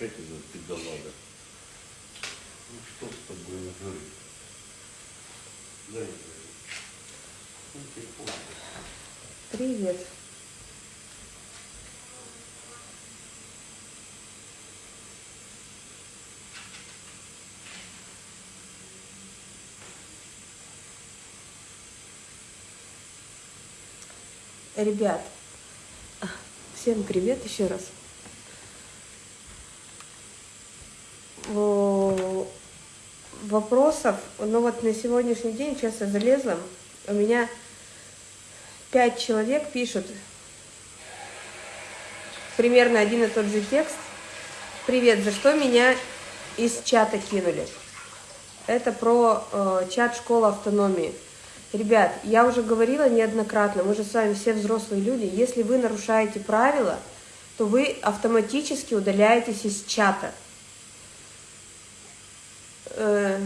опять эта педалага. Ну что с тобой говорить? Дай мне. Ну. Привет. Ребят, всем привет еще раз. Вопросов, ну вот на сегодняшний день, сейчас я залезла, у меня пять человек пишут примерно один и тот же текст. Привет, за что меня из чата кинули? Это про э, чат школы автономии. Ребят, я уже говорила неоднократно, мы же с вами все взрослые люди, если вы нарушаете правила, то вы автоматически удаляетесь из чата. Э,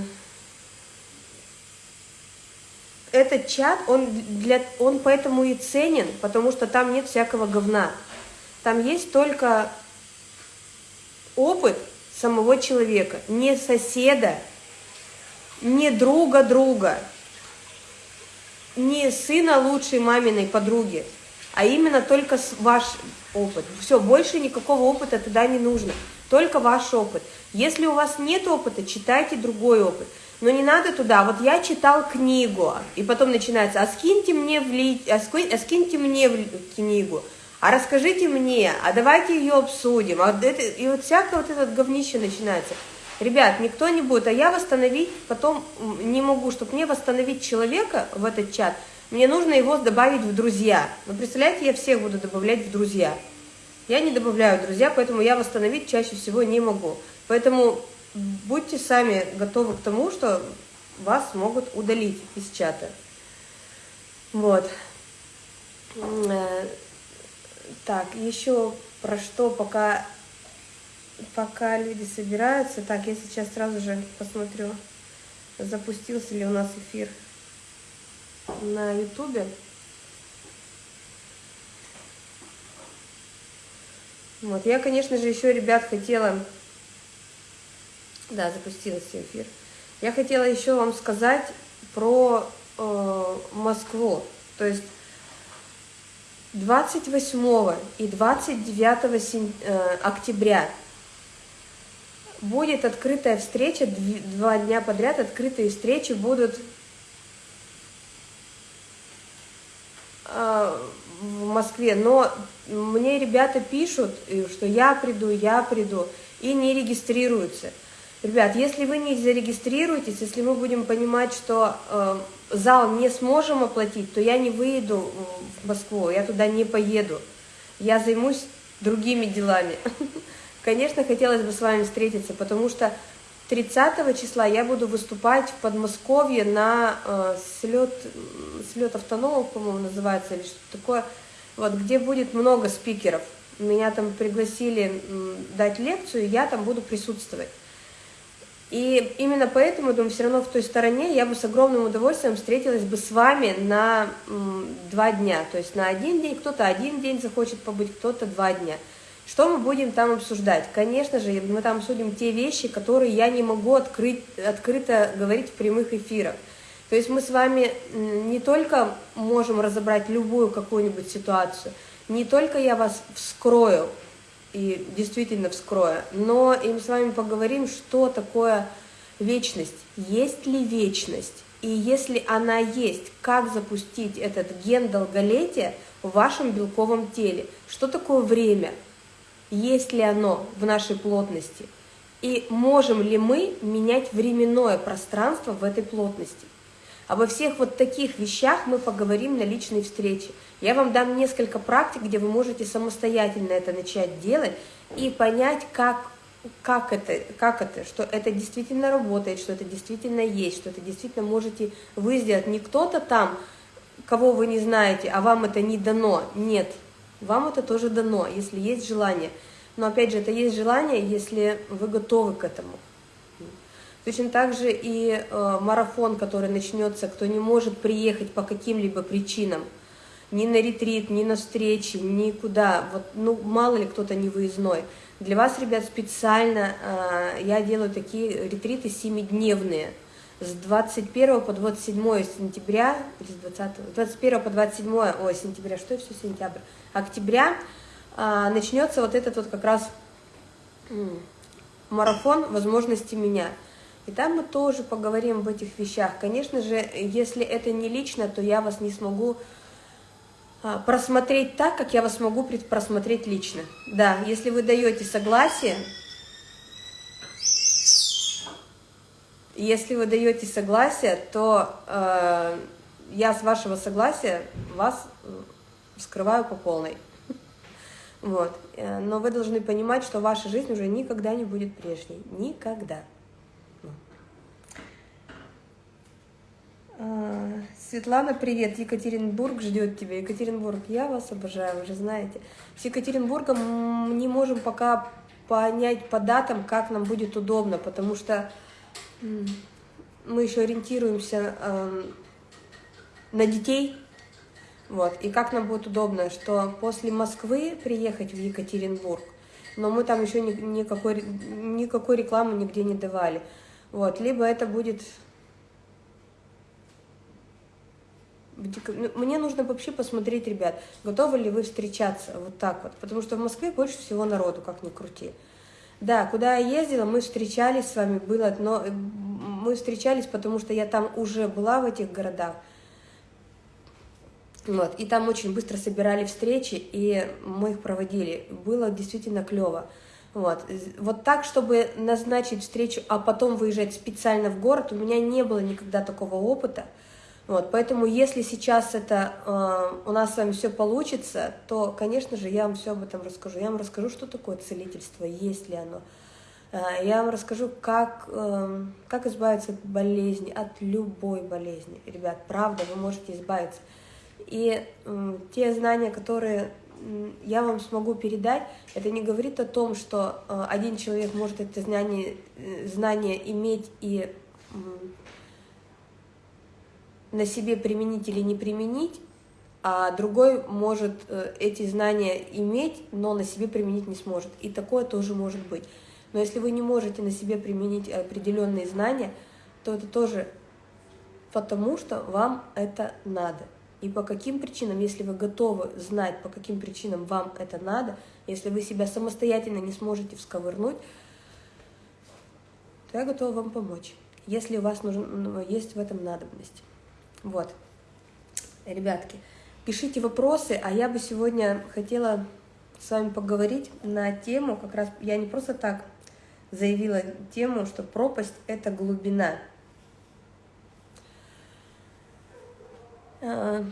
этот чат, он, для, он поэтому и ценен, потому что там нет всякого говна. Там есть только опыт самого человека, не соседа, не друга друга, не сына лучшей маминой подруги, а именно только ваш опыт. Все, больше никакого опыта туда не нужно, только ваш опыт. Если у вас нет опыта, читайте другой опыт. Но не надо туда, вот я читал книгу, и потом начинается, а скиньте мне в ли... а, а скиньте мне в книгу, а расскажите мне, а давайте ее обсудим, а это... и вот всякое вот это говнище начинается. Ребят, никто не будет, а я восстановить потом не могу, чтобы мне восстановить человека в этот чат, мне нужно его добавить в друзья. Вы представляете, я всех буду добавлять в друзья. Я не добавляю друзья, поэтому я восстановить чаще всего не могу. Поэтому будьте сами готовы к тому, что вас могут удалить из чата. Вот. Э, так, еще про что пока пока люди собираются. Так, я сейчас сразу же посмотрю, запустился ли у нас эфир на ютубе. Вот, я, конечно же, еще, ребят, хотела... Да, запустился эфир. Я хотела еще вам сказать про э, Москву. То есть 28 и 29 сентя... э, октября будет открытая встреча, два дня подряд открытые встречи будут в Москве, но мне ребята пишут, что я приду, я приду, и не регистрируются. Ребят, если вы не зарегистрируетесь, если мы будем понимать, что э, зал не сможем оплатить, то я не выеду в Москву, я туда не поеду. Я займусь другими делами. Конечно, хотелось бы с вами встретиться, потому что 30 числа я буду выступать в Подмосковье на э, слет, слет автономов, по-моему, называется, или что-то такое, вот, где будет много спикеров. Меня там пригласили дать лекцию, я там буду присутствовать. И именно поэтому, думаю, все равно в той стороне я бы с огромным удовольствием встретилась бы с вами на два дня. То есть на один день, кто-то один день захочет побыть, кто-то два дня. Что мы будем там обсуждать? Конечно же, мы там обсудим те вещи, которые я не могу открыть, открыто говорить в прямых эфирах. То есть мы с вами не только можем разобрать любую какую-нибудь ситуацию, не только я вас вскрою, и действительно вскрою, но и мы с вами поговорим, что такое вечность, есть ли вечность, и если она есть, как запустить этот ген долголетия в вашем белковом теле, что такое время – есть ли оно в нашей плотности, и можем ли мы менять временное пространство в этой плотности. Обо всех вот таких вещах мы поговорим на личной встрече. Я вам дам несколько практик, где вы можете самостоятельно это начать делать и понять, как, как, это, как это, что это действительно работает, что это действительно есть, что это действительно можете вы сделать. Не кто-то там, кого вы не знаете, а вам это не дано. Нет, вам это тоже дано, если есть желание. Но опять же, это есть желание, если вы готовы к этому. Точно так же и э, марафон, который начнется, кто не может приехать по каким-либо причинам, ни на ретрит, ни на встречи, никуда, вот, ну, мало ли кто-то не выездной. Для вас, ребят, специально э, я делаю такие ретриты семидневные с 21 по 27 сентября, или с 20, 21 по 27, ой, сентября, что все сентябрь, октября э, начнется вот этот вот как раз марафон возможности меня. И там мы тоже поговорим об этих вещах. Конечно же, если это не лично, то я вас не смогу а, просмотреть так, как я вас могу просмотреть лично. Да, если вы даете согласие, если вы даете согласие, то э, я с вашего согласия вас скрываю по полной. Вот. Э, но вы должны понимать, что ваша жизнь уже никогда не будет прежней. Никогда. А, Светлана, привет. Екатеринбург ждет тебя. Екатеринбург, я вас обожаю, вы же знаете. С Екатеринбургом не можем пока понять по датам, как нам будет удобно, потому что мы еще ориентируемся э, на детей, вот, и как нам будет удобно, что после Москвы приехать в Екатеринбург, но мы там еще ни, никакой, никакой рекламы нигде не давали, вот, либо это будет Ну, мне нужно вообще посмотреть, ребят, готовы ли вы встречаться вот так вот, потому что в Москве больше всего народу, как ни крути. Да, куда я ездила, мы встречались с вами, было, но э, мы встречались, потому что я там уже была в этих городах, вот, и там очень быстро собирали встречи, и мы их проводили. Было действительно клево. Вот. вот так, чтобы назначить встречу, а потом выезжать специально в город, у меня не было никогда такого опыта. Вот, поэтому если сейчас это э, у нас с вами все получится, то, конечно же, я вам все об этом расскажу. Я вам расскажу, что такое целительство, есть ли оно. Э, я вам расскажу, как, э, как избавиться от болезни, от любой болезни. Ребят, правда, вы можете избавиться. И э, те знания, которые я вам смогу передать, это не говорит о том, что э, один человек может это знание, э, знание иметь и на себе применить или не применить, а другой может э, эти знания иметь, но на себе применить не сможет. И такое тоже может быть. Но если вы не можете на себе применить определенные знания, то это тоже потому, что вам это надо. И по каким причинам, если вы готовы знать, по каким причинам вам это надо, если вы себя самостоятельно не сможете всковырнуть, то я готова вам помочь, если у вас нужен, есть в этом надобность. Вот. Ребятки, пишите вопросы, а я бы сегодня хотела с вами поговорить на тему, как раз я не просто так заявила тему, что пропасть – это глубина. А,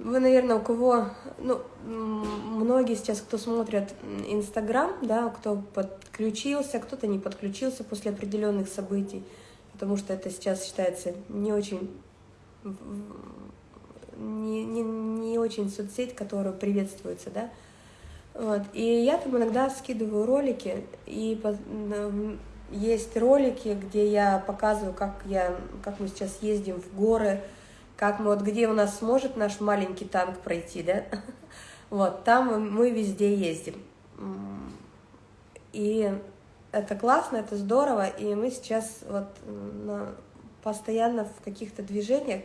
вы, наверное, у кого, ну, многие сейчас, кто смотрят Инстаграм, да, кто подключился, кто-то не подключился после определенных событий, потому что это сейчас считается не очень не, не, не очень соцсеть, которая приветствуется, да. Вот. И я там иногда скидываю ролики, и есть ролики, где я показываю, как, я, как мы сейчас ездим в горы, как мы, вот где у нас сможет наш маленький танк пройти, да, вот, там мы везде ездим. И это классно, это здорово, и мы сейчас вот постоянно в каких-то движениях.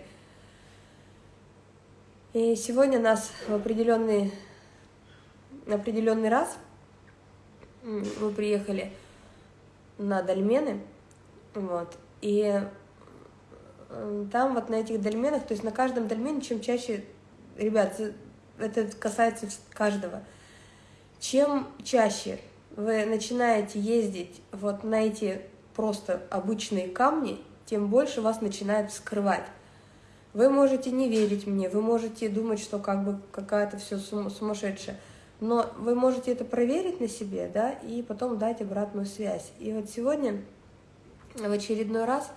И сегодня нас в определенный, определенный раз мы приехали на дольмены, вот, и э, там вот на этих дольменах, то есть на каждом дольмене, чем чаще, ребят, это касается каждого, чем чаще вы начинаете ездить вот на эти просто обычные камни, тем больше вас начинает скрывать. Вы можете не верить мне, вы можете думать, что как бы какая-то все сумасшедшая, но вы можете это проверить на себе, да, и потом дать обратную связь. И вот сегодня в очередной раз,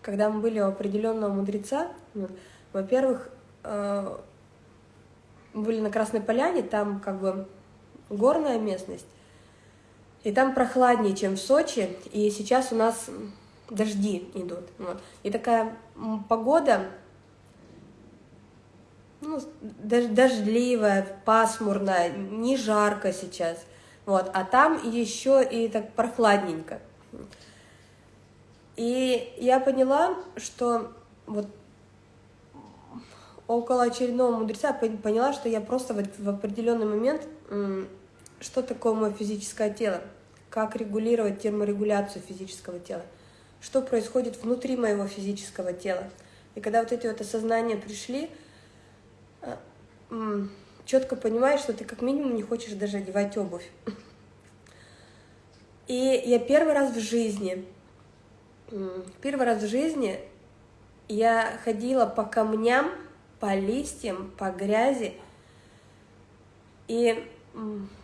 когда мы были у определенного мудреца, ну, во-первых, э, были на Красной Поляне, там как бы горная местность, и там прохладнее, чем в Сочи, и сейчас у нас дожди идут. Вот. И такая погода, ну, дождливая, пасмурная, не жарко сейчас. Вот, а там еще и так прохладненько. И я поняла, что вот около очередного мудреца поняла, что я просто в, в определенный момент, что такое мое физическое тело, как регулировать терморегуляцию физического тела, что происходит внутри моего физического тела. И когда вот эти вот осознания пришли, четко понимаешь, что ты как минимум не хочешь даже одевать обувь. И я первый раз в жизни, первый раз в жизни я ходила по камням, по листьям, по грязи. И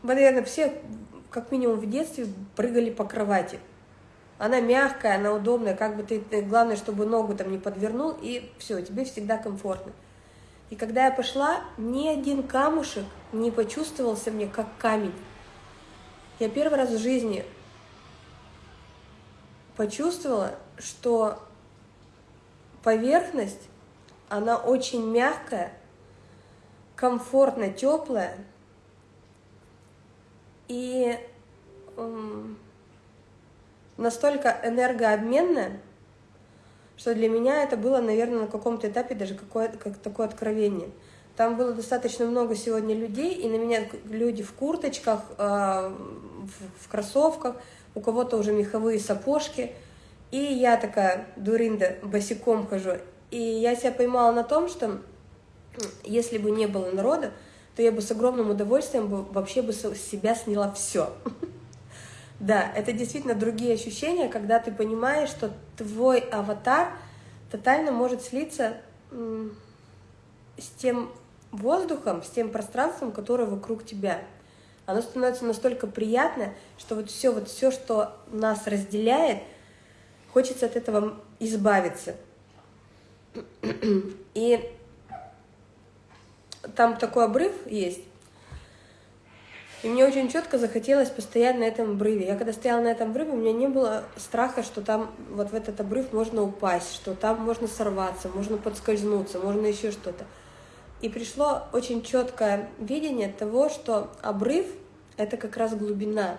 наверное, все, как минимум в детстве, прыгали по кровати. Она мягкая, она удобная, как бы ты, главное, чтобы ногу там не подвернул, и все, тебе всегда комфортно. И когда я пошла, ни один камушек не почувствовался мне как камень. Я первый раз в жизни почувствовала, что поверхность, она очень мягкая, комфортно теплая и настолько энергообменная, что для меня это было, наверное, на каком-то этапе даже какое-то как такое откровение. Там было достаточно много сегодня людей, и на меня люди в курточках, э, в кроссовках, у кого-то уже меховые сапожки. И я такая, дуринда, босиком хожу. И я себя поймала на том, что если бы не было народа, то я бы с огромным удовольствием бы, вообще бы с себя сняла все. Да, это действительно другие ощущения, когда ты понимаешь, что твой аватар тотально может слиться с тем воздухом, с тем пространством, которое вокруг тебя. Оно становится настолько приятно, что вот все, вот все, что нас разделяет, хочется от этого избавиться. И там такой обрыв есть, и мне очень четко захотелось постоять на этом обрыве. Я когда стояла на этом обрыве, у меня не было страха, что там вот в этот обрыв можно упасть, что там можно сорваться, можно подскользнуться, можно еще что-то. И пришло очень четкое видение того, что обрыв — это как раз глубина.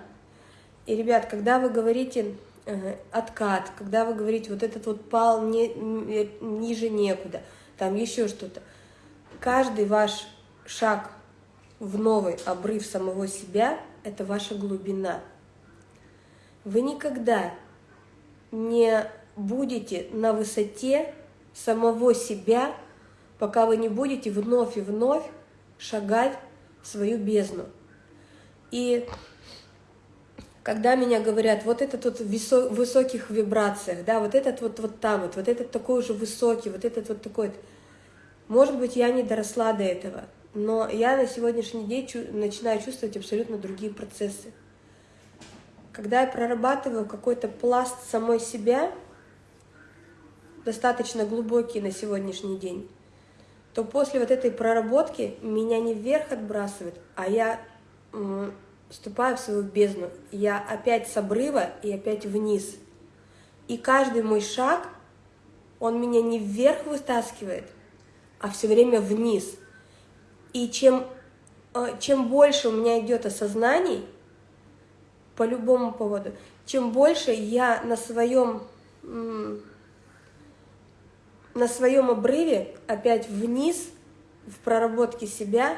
И, ребят, когда вы говорите э, откат, когда вы говорите вот этот вот пал не, ниже некуда, там еще что-то, каждый ваш шаг в новый обрыв самого себя – это ваша глубина. Вы никогда не будете на высоте самого себя, пока вы не будете вновь и вновь шагать в свою бездну. И когда меня говорят, вот этот вот в высоких вибрациях, да, вот этот вот, вот там вот, вот этот такой уже высокий, вот этот вот такой, может быть, я не доросла до этого – но я на сегодняшний день начинаю чувствовать абсолютно другие процессы. Когда я прорабатываю какой-то пласт самой себя, достаточно глубокий на сегодняшний день, то после вот этой проработки меня не вверх отбрасывает, а я вступаю в свою бездну. Я опять с обрыва и опять вниз. И каждый мой шаг, он меня не вверх вытаскивает, а все время вниз – и чем, э, чем больше у меня идет осознаний по любому поводу, чем больше я на своем, на своем обрыве опять вниз в проработке себя,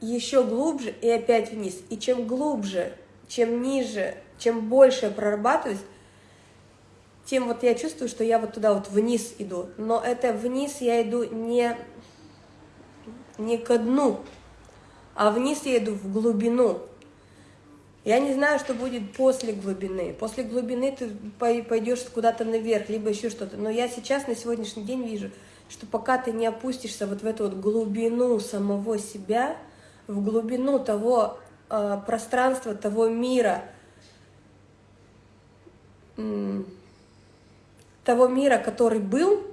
еще глубже и опять вниз. И чем глубже, чем ниже, чем больше я прорабатываюсь, тем вот я чувствую, что я вот туда вот вниз иду. Но это вниз я иду не не ко дну, а вниз я иду в глубину. Я не знаю, что будет после глубины. После глубины ты пойдешь куда-то наверх, либо еще что-то. Но я сейчас на сегодняшний день вижу, что пока ты не опустишься вот в эту вот глубину самого себя, в глубину того э, пространства, того мира, того мира, который был,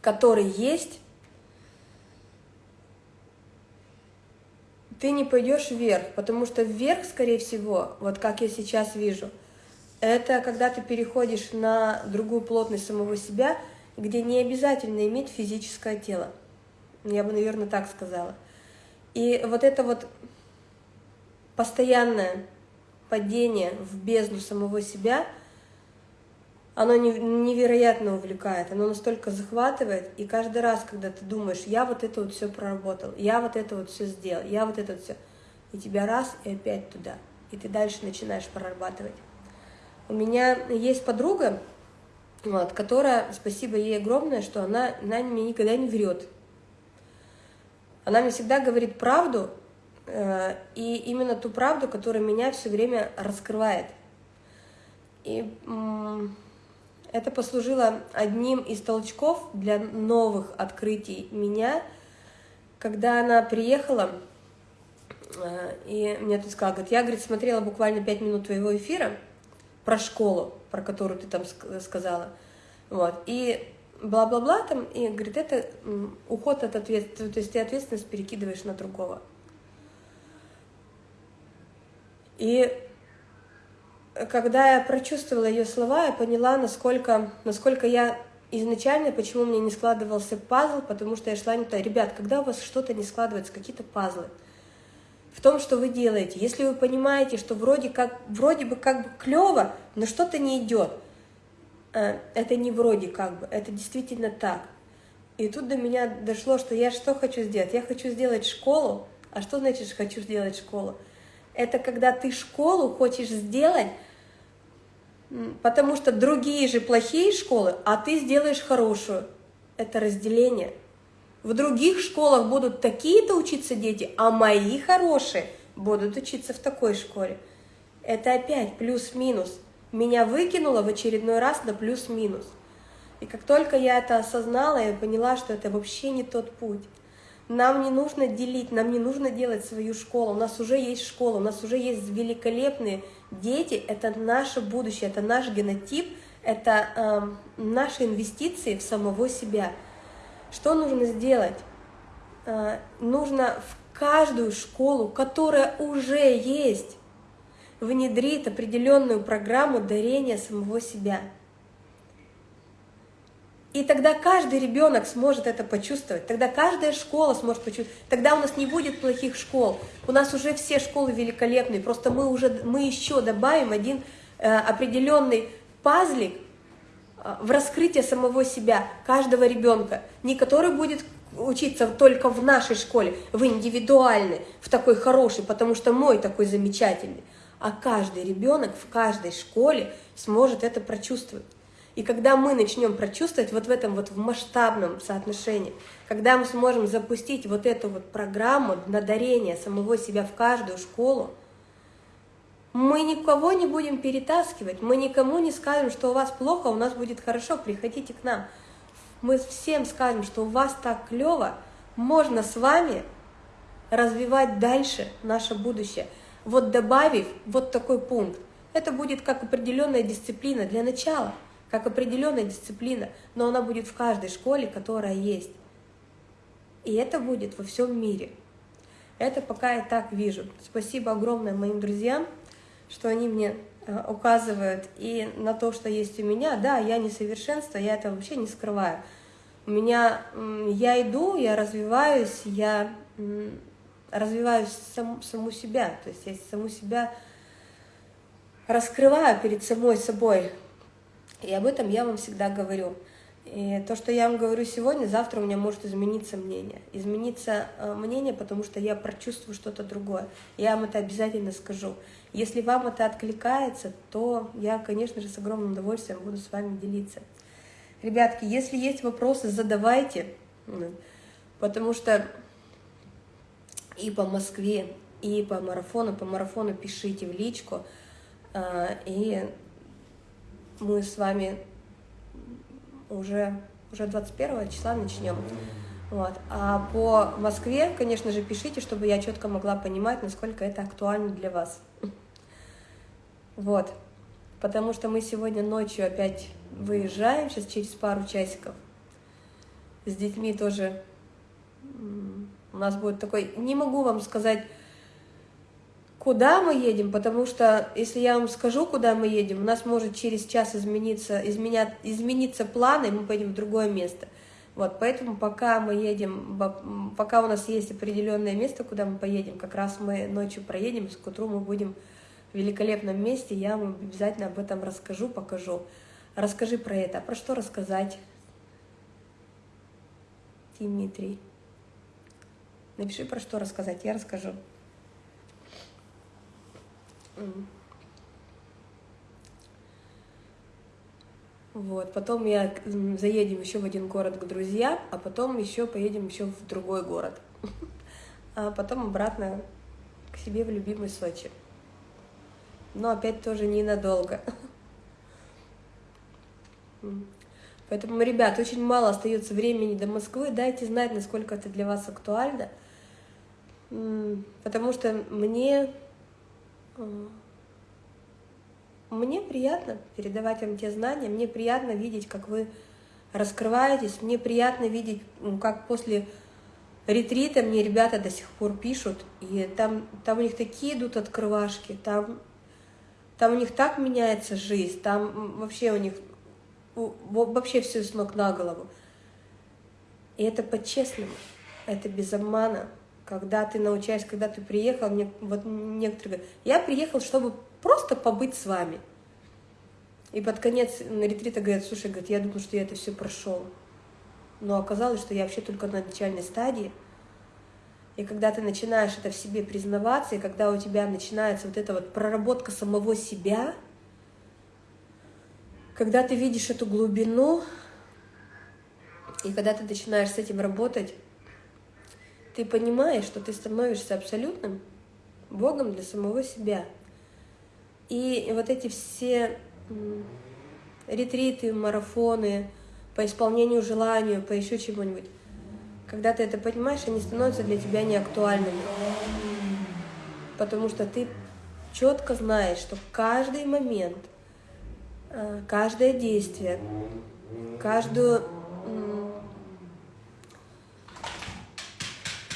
который есть, ты не пойдешь вверх, потому что вверх, скорее всего, вот как я сейчас вижу, это когда ты переходишь на другую плотность самого себя, где не обязательно иметь физическое тело. Я бы, наверное, так сказала. И вот это вот постоянное падение в бездну самого себя, оно невероятно увлекает, оно настолько захватывает, и каждый раз, когда ты думаешь, я вот это вот все проработал, я вот это вот все сделал, я вот это вот все, и тебя раз, и опять туда, и ты дальше начинаешь прорабатывать. У меня есть подруга, вот, которая, спасибо ей огромное, что она, она мне никогда не врет. Она мне всегда говорит правду, э, и именно ту правду, которая меня все время раскрывает. И э, это послужило одним из толчков для новых открытий меня, когда она приехала, э, и мне тут сказала, говорит, я, говорит, смотрела буквально пять минут твоего эфира про школу, про которую ты там сказала, вот, и бла-бла-бла там, и говорит, это уход от ответственности, то есть ты ответственность перекидываешь на другого. И когда я прочувствовала ее слова, я поняла, насколько, насколько я изначально, почему мне не складывался пазл, потому что я шла не то. Ребят, когда у вас что-то не складывается, какие-то пазлы, в том, что вы делаете, если вы понимаете, что вроде, как, вроде бы как бы клево, но что-то не идет – Э, это не вроде как бы, это действительно так. И тут до меня дошло, что я что хочу сделать? Я хочу сделать школу. А что значит хочу сделать школу? Это когда ты школу хочешь сделать, потому что другие же плохие школы, а ты сделаешь хорошую. Это разделение. В других школах будут такие-то учиться дети, а мои хорошие будут учиться в такой школе. Это опять плюс-минус меня выкинуло в очередной раз на плюс-минус. И как только я это осознала, я поняла, что это вообще не тот путь. Нам не нужно делить, нам не нужно делать свою школу. У нас уже есть школа, у нас уже есть великолепные дети. Это наше будущее, это наш генотип, это э, наши инвестиции в самого себя. Что нужно сделать? Э, нужно в каждую школу, которая уже есть, внедрит определенную программу дарения самого себя. И тогда каждый ребенок сможет это почувствовать, тогда каждая школа сможет почувствовать, тогда у нас не будет плохих школ, у нас уже все школы великолепные, просто мы, уже, мы еще добавим один э, определенный пазлик э, в раскрытие самого себя, каждого ребенка, не который будет учиться только в нашей школе, в индивидуальной, в такой хорошей, потому что мой такой замечательный, а каждый ребенок в каждой школе сможет это прочувствовать. И когда мы начнем прочувствовать вот в этом вот в масштабном соотношении, когда мы сможем запустить вот эту вот программу на дарение самого себя в каждую школу, мы никого не будем перетаскивать, мы никому не скажем, что у вас плохо, у нас будет хорошо, приходите к нам. Мы всем скажем, что у вас так клево, можно с вами развивать дальше наше будущее – вот добавив вот такой пункт, это будет как определенная дисциплина для начала, как определенная дисциплина, но она будет в каждой школе, которая есть. И это будет во всем мире. Это пока я так вижу. Спасибо огромное моим друзьям, что они мне э, указывают и на то, что есть у меня. Да, я несовершенство, я это вообще не скрываю. У меня, я иду, я развиваюсь, я развиваю сам, саму себя, то есть я саму себя раскрываю перед самой собой. И об этом я вам всегда говорю. И то, что я вам говорю сегодня, завтра у меня может измениться мнение. Измениться э, мнение, потому что я прочувствую что-то другое. Я вам это обязательно скажу. Если вам это откликается, то я, конечно же, с огромным удовольствием буду с вами делиться. Ребятки, если есть вопросы, задавайте, потому что и по Москве, и по марафону. По марафону пишите в личку, а, и мы с вами уже, уже 21 числа начнем. Вот. А по Москве, конечно же, пишите, чтобы я четко могла понимать, насколько это актуально для вас. Вот. Потому что мы сегодня ночью опять выезжаем, сейчас через пару часиков. С детьми тоже у нас будет такой, не могу вам сказать, куда мы едем, потому что если я вам скажу, куда мы едем, у нас может через час измениться, изменят, измениться планы, и мы поедем в другое место. Вот, поэтому пока мы едем, пока у нас есть определенное место, куда мы поедем, как раз мы ночью проедем, с утру мы будем в великолепном месте, я вам обязательно об этом расскажу, покажу. Расскажи про это. А про что рассказать, Дмитрий? Напиши, про что рассказать, я расскажу. Вот, потом я заедем еще в один город к друзьям, а потом еще поедем еще в другой город. А потом обратно к себе в любимый Сочи. Но опять тоже ненадолго. Поэтому, ребят, очень мало остается времени до Москвы. Дайте знать, насколько это для вас актуально. Потому что мне мне приятно передавать вам те знания, мне приятно видеть, как вы раскрываетесь, мне приятно видеть, как после ретрита мне ребята до сих пор пишут, и там, там у них такие идут открывашки, там, там у них так меняется жизнь, там вообще у них вообще все с ног на голову. И это по-честному, это без обмана. Когда ты научаешься, когда ты приехал, вот некоторые говорят, я приехал, чтобы просто побыть с вами. И под конец на ретрита говорят, слушай, говорит, я думаю, что я это все прошел. Но оказалось, что я вообще только на начальной стадии. И когда ты начинаешь это в себе признаваться, и когда у тебя начинается вот эта вот проработка самого себя, когда ты видишь эту глубину, и когда ты начинаешь с этим работать, ты понимаешь, что ты становишься абсолютным Богом для самого себя – и вот эти все ретриты, марафоны по исполнению желанию, по еще чему-нибудь, когда ты это понимаешь, они становятся для тебя неактуальными. Потому что ты четко знаешь, что каждый момент, э, каждое действие, каждую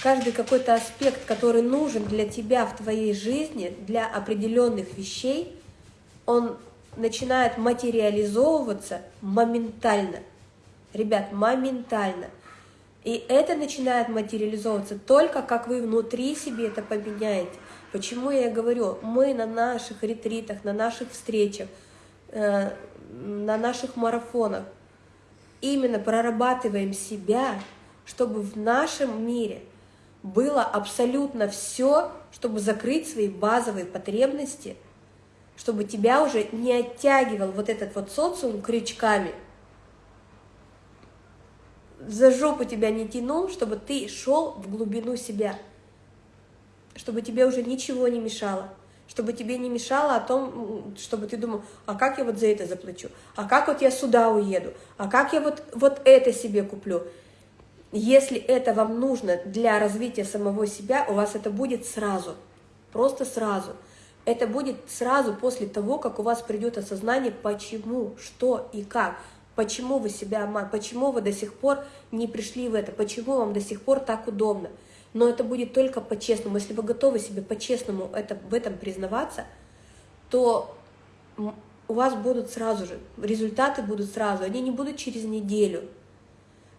каждый какой-то аспект, который нужен для тебя в твоей жизни, для определенных вещей, он начинает материализовываться моментально. Ребят, моментально. И это начинает материализовываться только как вы внутри себе это поменяете. Почему я говорю, мы на наших ретритах, на наших встречах, э, на наших марафонах именно прорабатываем себя, чтобы в нашем мире – было абсолютно все, чтобы закрыть свои базовые потребности, чтобы тебя уже не оттягивал вот этот вот социум крючками, за жопу тебя не тянул, чтобы ты шел в глубину себя, чтобы тебе уже ничего не мешало, чтобы тебе не мешало о том, чтобы ты думал, а как я вот за это заплачу, а как вот я сюда уеду, а как я вот, вот это себе куплю. Если это вам нужно для развития самого себя, у вас это будет сразу, просто сразу. Это будет сразу после того, как у вас придет осознание, почему, что и как, почему вы себя обманываете, почему вы до сих пор не пришли в это, почему вам до сих пор так удобно. Но это будет только по-честному. Если вы готовы себе по-честному это, в этом признаваться, то у вас будут сразу же, результаты будут сразу, они не будут через неделю,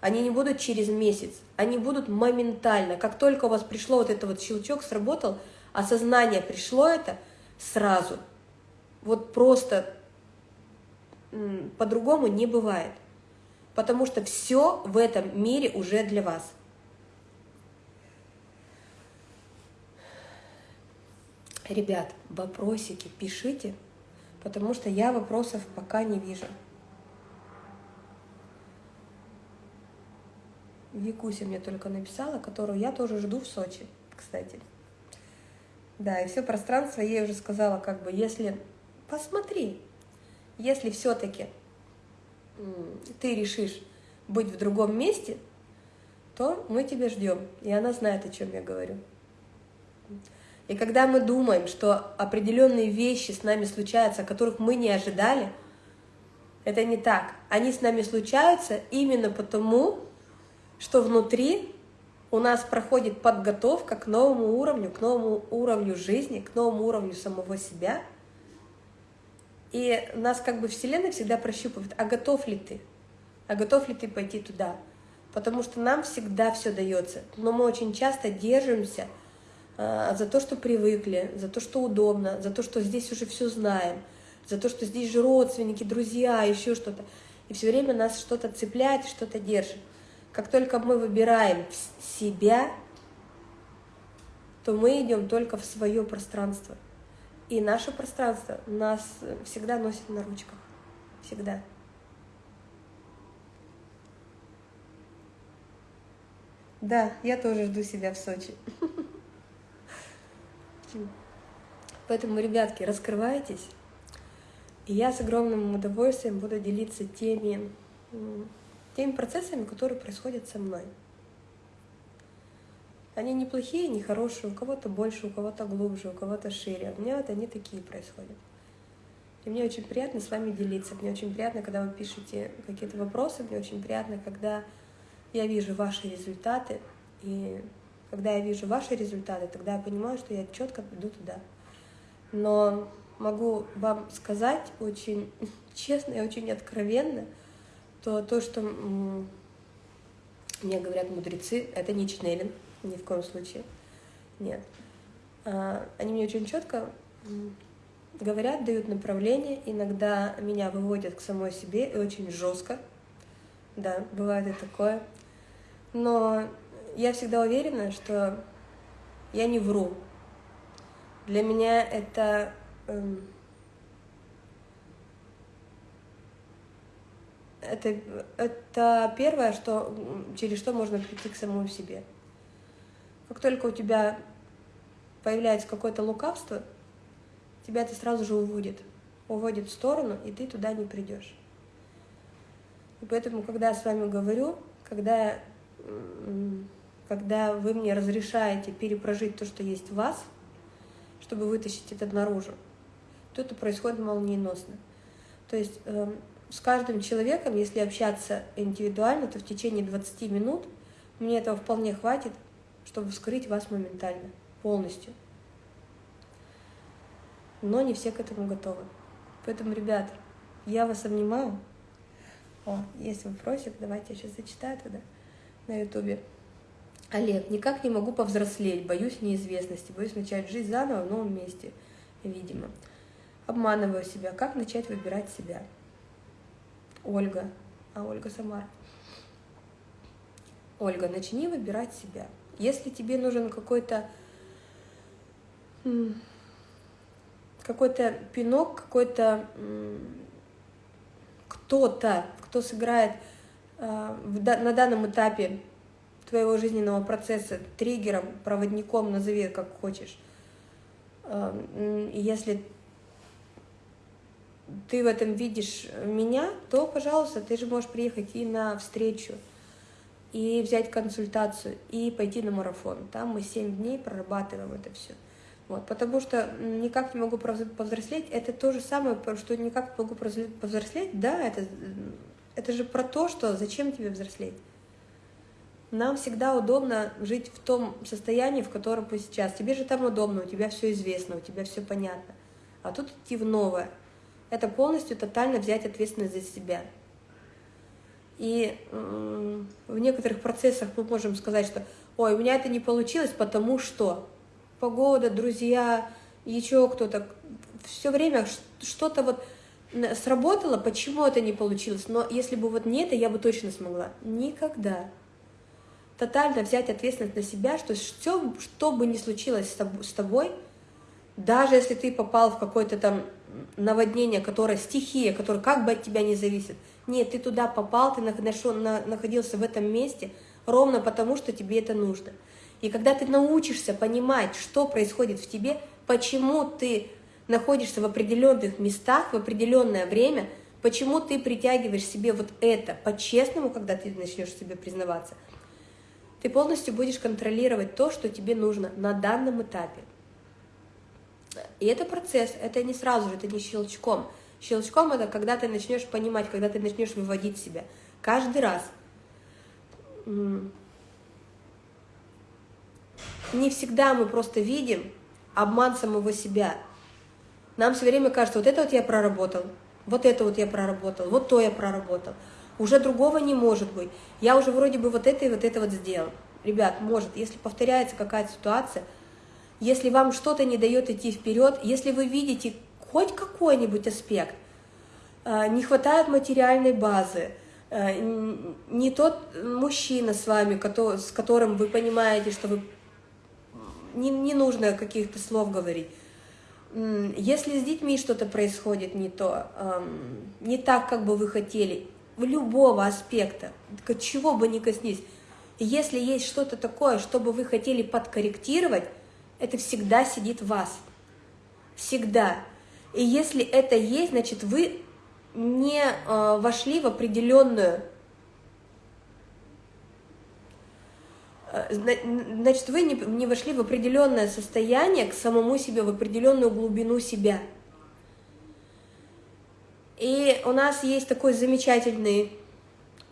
они не будут через месяц, они будут моментально. Как только у вас пришло вот это вот щелчок, сработал, осознание пришло это, сразу. Вот просто по-другому не бывает. Потому что все в этом мире уже для вас. Ребят, вопросики пишите, потому что я вопросов пока не вижу. Викуся мне только написала, которую я тоже жду в Сочи, кстати. Да, и все пространство, я ей уже сказала, как бы, если, посмотри, если все-таки ты решишь быть в другом месте, то мы тебя ждем. И она знает, о чем я говорю. И когда мы думаем, что определенные вещи с нами случаются, которых мы не ожидали, это не так. Они с нами случаются именно потому, что внутри у нас проходит подготовка к новому уровню, к новому уровню жизни, к новому уровню самого себя. И нас как бы Вселенная всегда прощупывает, а готов ли ты? А готов ли ты пойти туда? потому что нам всегда все дается, но мы очень часто держимся э, за то, что привыкли, за то, что удобно, за то, что здесь уже все знаем, за то, что здесь же родственники, друзья, еще что-то. И все время нас что-то цепляет, что-то держит. Как только мы выбираем себя, то мы идем только в свое пространство. И наше пространство нас всегда носит на ручках. Всегда. Да, я тоже жду себя в Сочи. Поэтому, ребятки, раскрывайтесь. И я с огромным удовольствием буду делиться теми, теми процессами, которые происходят со мной. Они не плохие, не хорошие, у кого-то больше, у кого-то глубже, у кого-то шире. У меня вот они такие происходят. И мне очень приятно с вами делиться. Мне очень приятно, когда вы пишете какие-то вопросы. Мне очень приятно, когда я вижу ваши результаты, и когда я вижу ваши результаты, тогда я понимаю, что я четко иду туда. Но могу вам сказать очень честно и очень откровенно, то то, что мне говорят мудрецы, это не чнелин, ни в коем случае. Нет. А, они мне очень четко говорят, дают направление, иногда меня выводят к самой себе и очень жестко. Да, бывает и такое. Но я всегда уверена, что я не вру. Для меня это эм, это, это первое, что, через что можно прийти к самому себе. Как только у тебя появляется какое-то лукавство, тебя это сразу же уводит. Уводит в сторону, и ты туда не придешь. И поэтому, когда я с вами говорю, когда когда вы мне разрешаете перепрожить то, что есть в вас, чтобы вытащить это наружу, то это происходит молниеносно. То есть э, с каждым человеком, если общаться индивидуально, то в течение 20 минут мне этого вполне хватит, чтобы вскрыть вас моментально, полностью. Но не все к этому готовы. Поэтому, ребят, я вас обнимаю. О, есть вопросик, давайте я сейчас зачитаю тогда на ютубе. Олег, никак не могу повзрослеть, боюсь неизвестности, боюсь начать жизнь заново в новом месте, видимо. Обманываю себя. Как начать выбирать себя? Ольга. А Ольга сама. Ольга, начни выбирать себя. Если тебе нужен какой-то какой-то пинок, какой-то кто-то, кто сыграет э, на данном этапе твоего жизненного процесса триггером, проводником, назови как хочешь. Эм, если ты в этом видишь меня, то, пожалуйста, ты же можешь приехать и на встречу, и взять консультацию, и пойти на марафон. Там мы 7 дней прорабатываем это все. Вот, потому что никак не могу повзрослеть, это то же самое, что никак не могу повзрослеть, да, это, это же про то, что зачем тебе взрослеть. Нам всегда удобно жить в том состоянии, в котором мы сейчас. Тебе же там удобно, у тебя все известно, у тебя все понятно. А тут идти в новое. Это полностью тотально взять ответственность за себя. И в некоторых процессах мы можем сказать, что ой, у меня это не получилось, потому что погода, друзья, еще кто-то. Все время что-то вот сработало, почему это не получилось. Но если бы вот не это, я бы точно смогла. Никогда тотально взять ответственность на себя, что все, что бы ни случилось с тобой, даже если ты попал в какое-то там наводнение, которое стихия, которое как бы от тебя не зависит, нет, ты туда попал, ты находился в этом месте ровно потому, что тебе это нужно. И когда ты научишься понимать, что происходит в тебе, почему ты находишься в определенных местах в определенное время, почему ты притягиваешь себе вот это по-честному, когда ты начнешь себе признаваться – ты полностью будешь контролировать то, что тебе нужно на данном этапе. И это процесс, это не сразу же, это не щелчком. Щелчком это когда ты начнешь понимать, когда ты начнешь выводить себя. Каждый раз. Не всегда мы просто видим обман самого себя. Нам все время кажется, вот это вот я проработал, вот это вот я проработал, вот то я проработал. Уже другого не может быть. Я уже вроде бы вот это и вот это вот сделал. Ребят, может, если повторяется какая-то ситуация, если вам что-то не дает идти вперед, если вы видите хоть какой-нибудь аспект, э, не хватает материальной базы, э, не тот мужчина с вами, с которым вы понимаете, что вы не, не нужно каких-то слов говорить. Если с детьми что-то происходит не то, не так, как бы вы хотели, любого аспекта, чего бы ни коснись, если есть что-то такое, что бы вы хотели подкорректировать, это всегда сидит в вас. Всегда. И если это есть, значит, вы не э, вошли в определенную Э, значит, вы не, не вошли в определенное состояние к самому себе, в определенную глубину себя. И у нас есть такой замечательный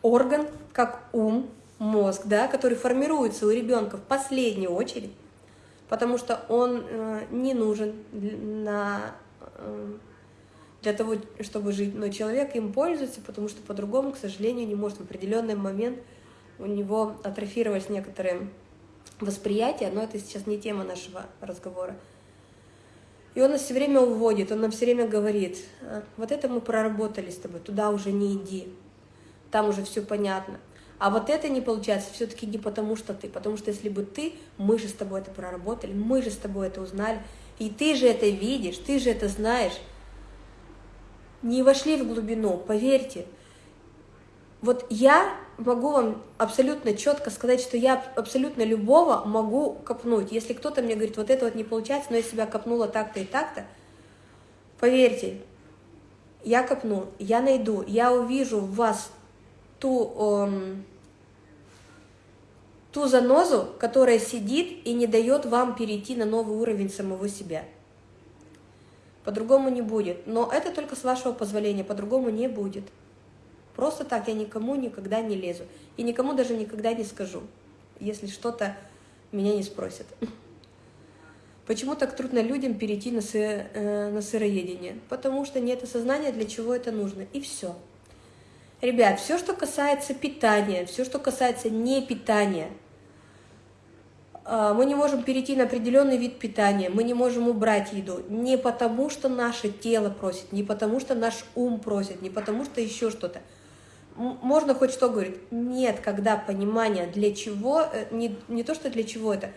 орган, как ум, мозг, да, который формируется у ребенка в последнюю очередь, потому что он э, не нужен на, э, для того, чтобы жить, но человек им пользуется, потому что по-другому, к сожалению, не может в определенный момент у него атрофировались некоторые восприятия, но это сейчас не тема нашего разговора. И он нас все время уводит, он нам все время говорит, «А, вот это мы проработали с тобой, туда уже не иди, там уже все понятно. А вот это не получается все-таки не потому, что ты, потому что если бы ты, мы же с тобой это проработали, мы же с тобой это узнали, и ты же это видишь, ты же это знаешь. Не вошли в глубину, поверьте. Вот я могу вам абсолютно четко сказать, что я абсолютно любого могу копнуть. Если кто-то мне говорит, вот это вот не получается, но я себя копнула так-то и так-то, поверьте, я копну, я найду, я увижу в вас ту, эм, ту занозу, которая сидит и не дает вам перейти на новый уровень самого себя. По-другому не будет. Но это только с вашего позволения, по-другому не будет. Просто так я никому никогда не лезу. И никому даже никогда не скажу, если что-то меня не спросят. Почему так трудно людям перейти на, сы, э, на сыроедение? Потому что нет осознания, для чего это нужно. И все. Ребят, все, что касается питания, все, что касается не питания, э, мы не можем перейти на определенный вид питания, мы не можем убрать еду. Не потому, что наше тело просит, не потому, что наш ум просит, не потому, что еще что-то можно хоть что говорить. Нет, когда понимание для чего, э, не, не то, что для чего это,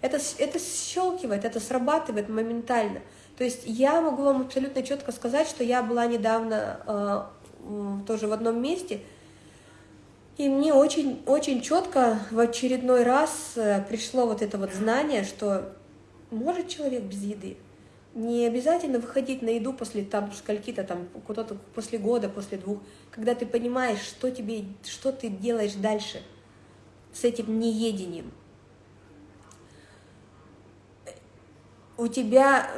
это, это щелкивает, это срабатывает моментально. То есть я могу вам абсолютно четко сказать, что я была недавно э, тоже в одном месте, и мне очень, очень четко в очередной раз э, пришло вот это вот знание, что может человек без еды, не обязательно выходить на еду после там скольки-то там, куда-то после года, после двух, когда ты понимаешь, что тебе, что ты делаешь дальше с этим неедением. У тебя,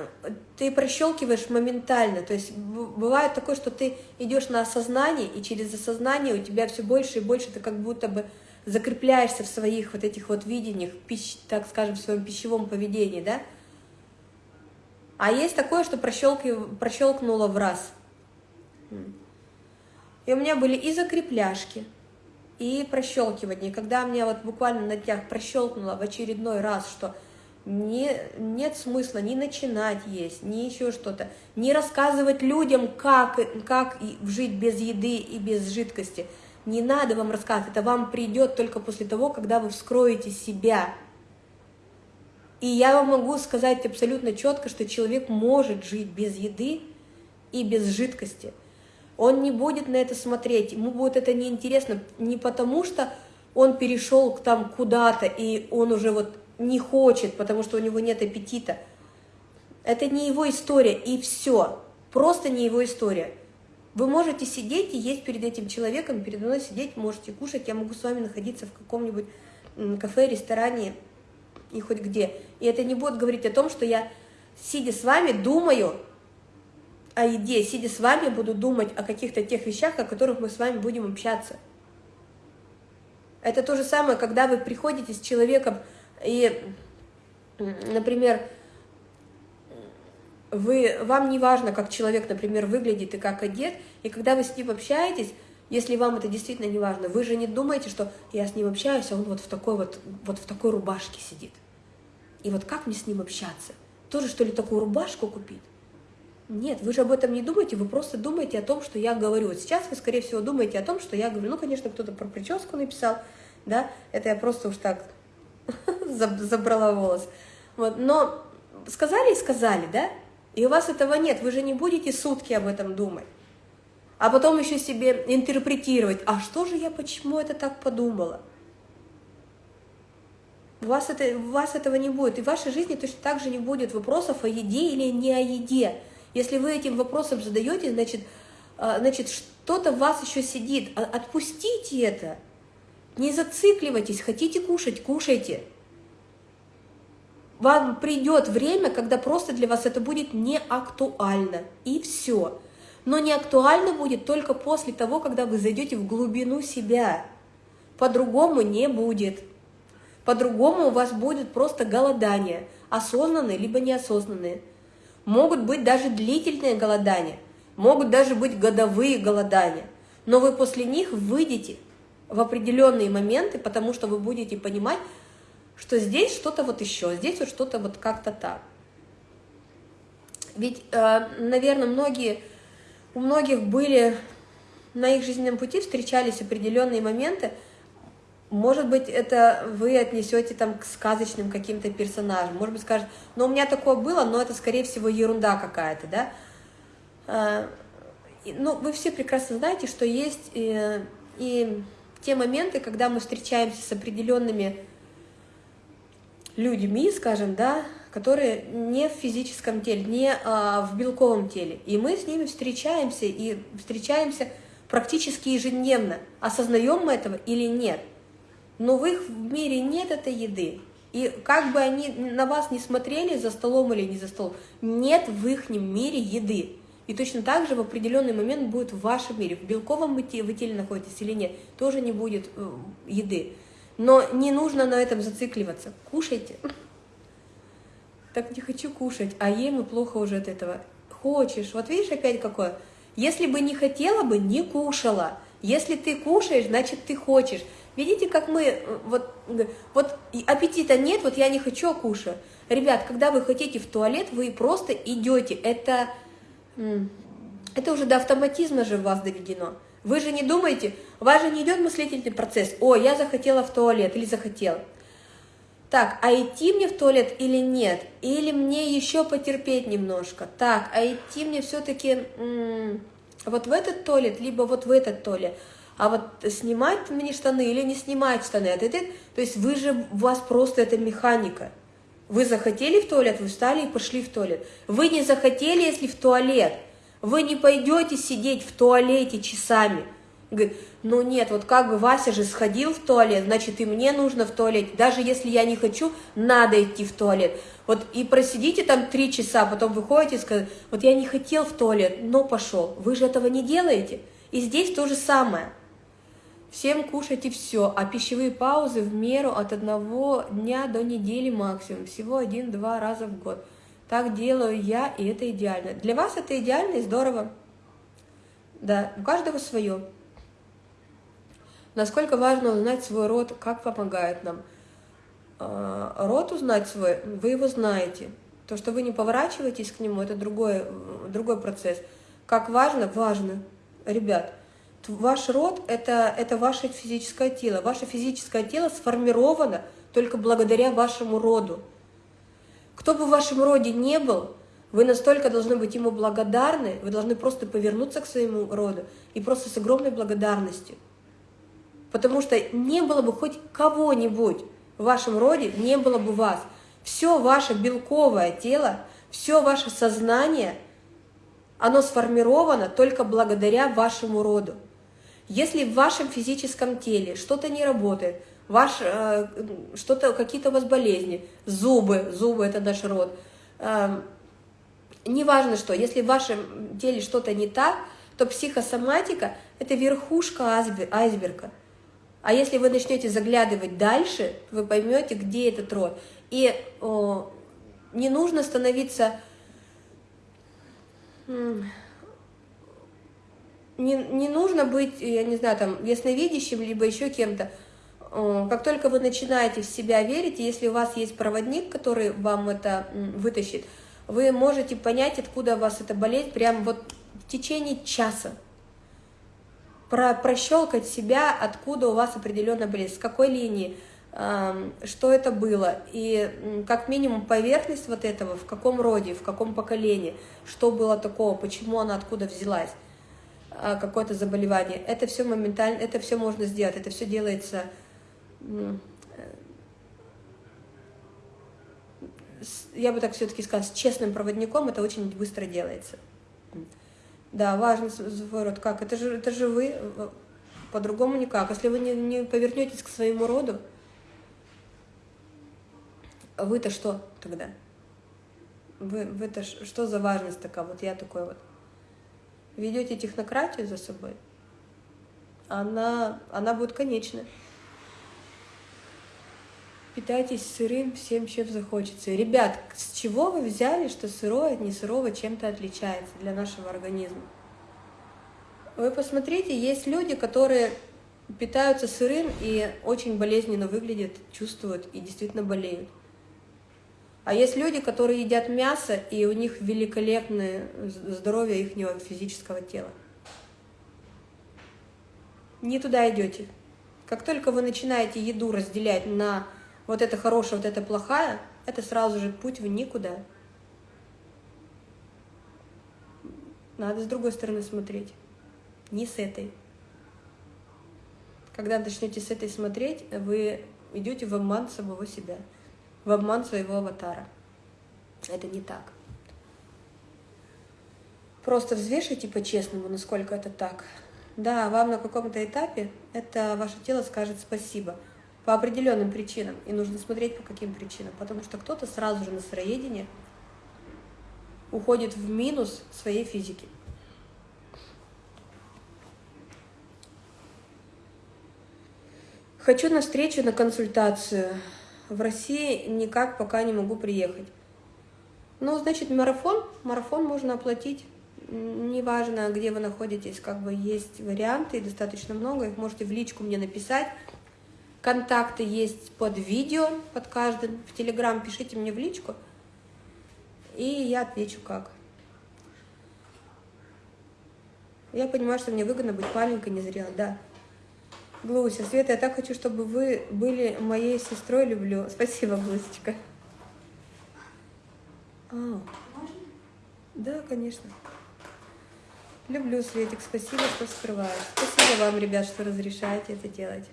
ты прощелкиваешь моментально, то есть бывает такое, что ты идешь на осознание, и через осознание у тебя все больше и больше ты как будто бы закрепляешься в своих вот этих вот видениях, пищ, так скажем, в своем пищевом поведении, да, а есть такое, что прощелкнуло в раз. И у меня были и закрепляшки, и прощелкивание. Когда мне вот буквально на днях прощелкнуло в очередной раз, что не, нет смысла ни начинать есть, ни еще что-то, не рассказывать людям, как, как жить без еды и без жидкости. Не надо вам рассказывать, это вам придет только после того, когда вы вскроете себя, и я вам могу сказать абсолютно четко, что человек может жить без еды и без жидкости. Он не будет на это смотреть, ему будет это неинтересно не потому, что он перешел там куда-то, и он уже вот не хочет, потому что у него нет аппетита. Это не его история, и все. Просто не его история. Вы можете сидеть и есть перед этим человеком, передо мной сидеть, можете кушать, я могу с вами находиться в каком-нибудь кафе, ресторане, и хоть где. И это не будет говорить о том, что я, сидя с вами, думаю о еде, сидя с вами, буду думать о каких-то тех вещах, о которых мы с вами будем общаться. Это то же самое, когда вы приходите с человеком, и, например, вы, вам не важно, как человек, например, выглядит и как одет, и когда вы с ним общаетесь, Если вам это действительно не важно, вы же не думаете, что я с ним общаюсь, а он вот в такой вот, вот в такой рубашке сидит. И вот как мне с ним общаться? Тоже что ли такую рубашку купить? Нет, вы же об этом не думаете, вы просто думаете о том, что я говорю. Вот сейчас вы, скорее всего, думаете о том, что я говорю. Ну, конечно, кто-то про прическу написал, да, это я просто уж так забрала волос. Вот, но сказали и сказали, да, и у вас этого нет, вы же не будете сутки об этом думать. А потом еще себе интерпретировать, а что же я, почему это так подумала? У вас, это, у вас этого не будет. И в вашей жизни точно так же не будет вопросов о еде или не о еде. Если вы этим вопросом задаете, значит, а, значит что-то в вас еще сидит. А, отпустите это. Не зацикливайтесь. Хотите кушать, кушайте. Вам придет время, когда просто для вас это будет не актуально. И все. Но не актуально будет только после того, когда вы зайдете в глубину себя. По-другому не будет. По-другому у вас будет просто голодание, осознанные либо неосознанные. Могут быть даже длительные голодания, могут даже быть годовые голодания. Но вы после них выйдете в определенные моменты, потому что вы будете понимать, что здесь что-то вот еще, здесь вот что-то вот как-то так. Ведь, э, наверное, многие, у многих были на их жизненном пути встречались определенные моменты, может быть, это вы отнесете там к сказочным каким-то персонажам. Может быть, скажете, ну, у меня такое было, но это, скорее всего, ерунда какая-то, да? А, ну, вы все прекрасно знаете, что есть и, э, и те моменты, когда мы встречаемся с определенными людьми, скажем, да, которые не в физическом теле, не а, в белковом теле. И мы с ними встречаемся, и встречаемся практически ежедневно. Осознаем мы этого или нет – но в их мире нет этой еды. И как бы они на вас не смотрели за столом или не за столом, нет в их мире еды. И точно так же в определенный момент будет в вашем мире, в белковом вы теле находитесь или нет, тоже не будет э, еды. Но не нужно на этом зацикливаться. Кушайте. Так не хочу кушать, а ем и плохо уже от этого. Хочешь. Вот видишь опять какое? Если бы не хотела бы, не кушала. Если ты кушаешь, значит ты хочешь. Видите, как мы, э, вот, вот аппетита нет, вот я не хочу, а кушаю. Ребят, когда вы хотите в туалет, вы просто идете. Это, это уже до автоматизма же вас доведено. Вы же не думаете, у вас же не идет мыслительный процесс. О, я захотела в туалет или захотела. Так, а идти мне в туалет или нет? Или мне еще потерпеть немножко? Так, а идти мне все-таки вот в этот туалет, либо вот в этот туалет? а вот снимать мне штаны или не снимать штаны, это, это, то есть вы же, у вас просто это механика. Вы захотели в туалет, вы встали и пошли в туалет. Вы не захотели, если в туалет. Вы не пойдете сидеть в туалете часами. Говорит, ну нет, вот как бы Вася же сходил в туалет, значит и мне нужно в туалет. Даже если я не хочу, надо идти в туалет. Вот и просидите там три часа, потом выходите и скажете, вот я не хотел в туалет, но пошел. Вы же этого не делаете. И здесь то же самое. Всем кушайте все, а пищевые паузы в меру от одного дня до недели максимум, всего один-два раза в год. Так делаю я, и это идеально. Для вас это идеально и здорово. Да, у каждого свое. Насколько важно узнать свой род, как помогает нам. А, род узнать свой, вы его знаете. То, что вы не поворачиваетесь к нему, это другой, другой процесс. Как важно? Важно. Ребят, Ваш род это, – это ваше физическое тело. Ваше физическое тело сформировано только благодаря вашему роду. Кто бы в вашем роде не был, вы настолько должны быть ему благодарны, вы должны просто повернуться к своему роду и просто с огромной благодарностью. Потому что не было бы хоть кого-нибудь в вашем роде, не было бы вас. Все ваше белковое тело, все ваше сознание, оно сформировано только благодаря вашему роду. Если в вашем физическом теле что-то не работает, ваш, э, что-то, какие-то у вас болезни, зубы, зубы – это наш род, э, неважно что, если в вашем теле что-то не так, то психосоматика – это верхушка айсберга. А если вы начнете заглядывать дальше, вы поймете, где этот род. И о, не нужно становиться не, не нужно быть, я не знаю, там, ясновидящим, либо еще кем-то. Э, как только вы начинаете в себя верить, если у вас есть проводник, который вам это вытащит, вы можете понять, откуда у вас эта болезнь, прямо вот в течение часа. Про, прощелкать себя, откуда у вас определенная болезнь, с какой линии, э, что это было, и как минимум поверхность вот этого, в каком роде, в каком поколении, что было такого, почему она откуда взялась. А, какое-то заболевание, это все моментально, это все можно сделать, это все делается э, я бы так все-таки сказала, с честным проводником это очень быстро делается. Да, важно свой род. Как? Это же, это же вы, э, по-другому никак. Если вы не, не повернетесь к своему роду, вы-то что тогда? Вы, вы-то что за важность такая? Вот я такой вот ведете технократию за собой, она, она будет конечна. Питайтесь сырым всем, чем захочется. Ребят, с чего вы взяли, что сырое от несырого чем-то отличается для нашего организма? Вы посмотрите, есть люди, которые питаются сырым и очень болезненно выглядят, чувствуют и действительно болеют. А есть люди, которые едят мясо, и у них великолепное здоровье их физического тела. Не туда идете. Как только вы начинаете еду разделять на вот это хорошее, вот это плохое, это сразу же путь в никуда. Надо с другой стороны смотреть, не с этой. Когда начнете с этой смотреть, вы идете в обман самого себя в обман своего аватара. Это не так. Просто взвешивайте по-честному, насколько это так. Да, вам на каком-то этапе это ваше тело скажет спасибо по определенным причинам. И нужно смотреть, по каким причинам. Потому что кто-то сразу же на сыроедение уходит в минус своей физики. Хочу на встречу, на консультацию в России никак пока не могу приехать. Ну, значит, марафон, марафон можно оплатить. Неважно, где вы находитесь, как бы есть варианты, достаточно много, их можете в личку мне написать. Контакты есть под видео, под каждым. В Телеграм пишите мне в личку, и я отвечу как. Я понимаю, что мне выгодно быть маленькой, незрелой, да. Глуся, Света, я так хочу, чтобы вы были моей сестрой, люблю. Спасибо, Глусечка. А, да, конечно. Люблю, Светик, спасибо, что скрываешь. Спасибо вам, ребят, что разрешаете это делать.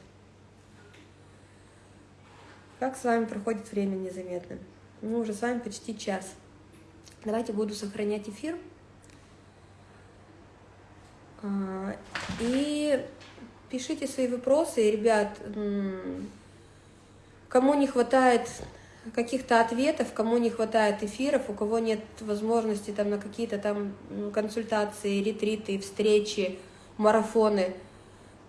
Как с вами проходит время незаметно? Ну, уже с вами почти час. Давайте буду сохранять эфир. А, и пишите свои вопросы, ребят, кому не хватает каких-то ответов, кому не хватает эфиров, у кого нет возможности там на какие-то там консультации, ретриты, встречи, марафоны,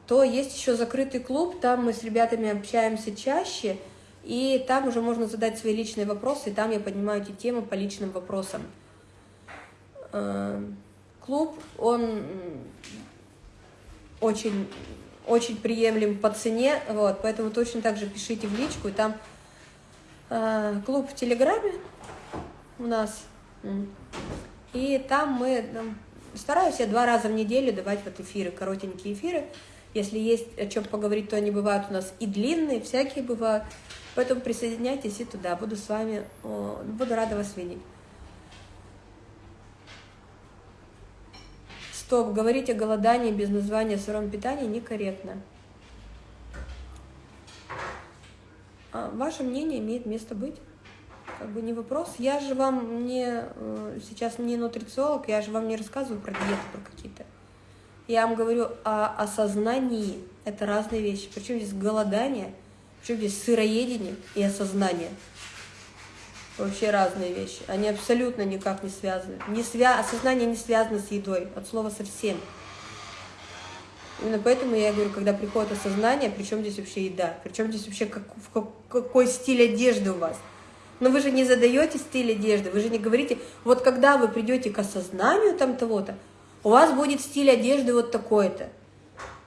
то есть еще закрытый клуб, там мы с ребятами общаемся чаще, и там уже можно задать свои личные вопросы, и там я поднимаю эти темы по личным вопросам. Э, клуб, он очень очень приемлем по цене, вот, поэтому точно так же пишите в личку, и там э, клуб в Телеграме у нас, и там мы там, стараюсь я два раза в неделю давать вот эфиры, коротенькие эфиры, если есть о чем поговорить, то они бывают у нас и длинные, всякие бывают, поэтому присоединяйтесь и туда, буду с вами, буду рада вас видеть. Стоп, говорить о голодании без названия сыром питания некорректно. А ваше мнение имеет место быть. Как бы не вопрос. Я же вам не э, сейчас не нутрициолог, я же вам не рассказываю про диеты, про какие-то. Я вам говорю о осознании. Это разные вещи. Причем здесь голодание, причем здесь сыроедение и осознание вообще разные вещи. Они абсолютно никак не связаны. Не свя... Осознание не связано с едой, от слова совсем. Именно поэтому я говорю, когда приходит осознание, причем здесь вообще еда, причем здесь вообще как, в какой стиль одежды у вас. Но вы же не задаете стиль одежды, вы же не говорите, вот когда вы придете к осознанию там того-то, У вас будет стиль одежды вот такой-то.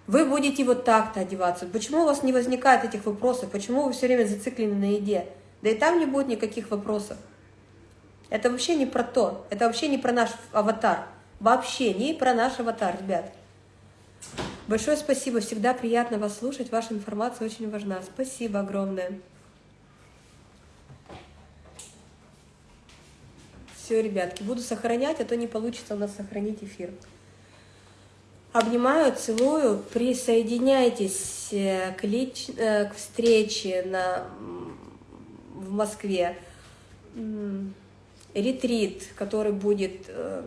Вы будете вот так-то одеваться. Почему у вас не возникает этих вопросов? Почему вы все время зациклены на еде? Да и там не будет никаких вопросов. Это вообще не про то. Это вообще не про наш аватар. Вообще не про наш аватар, ребят. Большое спасибо. Всегда приятно вас слушать. Ваша информация очень важна. Спасибо огромное. Все, ребятки, буду сохранять, а то не получится у нас сохранить эфир. Обнимаю, целую, присоединяйтесь э, к, лич... Э, к встрече на... в Москве. Ретрит, который будет э,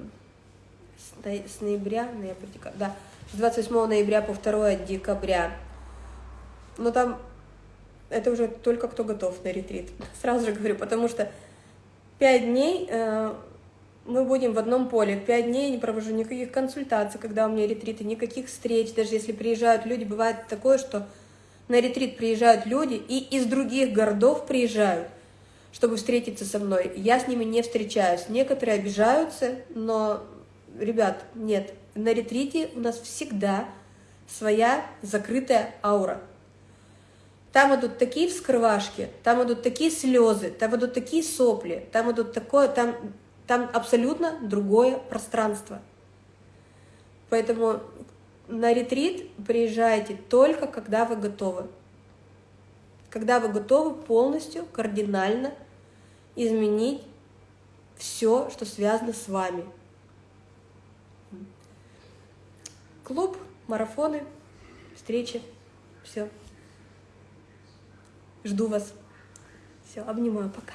с ноября, ноября, да, с 28 ноября по 2 декабря. Но там это уже только кто готов на ретрит. Сразу же говорю, потому что пять дней э, мы будем в одном поле. Пять дней не провожу никаких консультаций, когда у меня ретриты, никаких встреч. Даже если приезжают люди, бывает такое, что на ретрит приезжают люди и из других городов приезжают, чтобы встретиться со мной. Я с ними не встречаюсь. Некоторые обижаются, но, ребят, нет. На ретрите у нас всегда своя закрытая аура. Там идут такие вскрывашки, там идут такие слезы, там идут такие сопли, там идут такое, там, там абсолютно другое пространство. Поэтому на ретрит приезжайте только, когда вы готовы. Когда вы готовы полностью, кардинально изменить все, что связано с вами. Клуб, марафоны, встречи, все. Жду вас. Все, обнимаю, пока.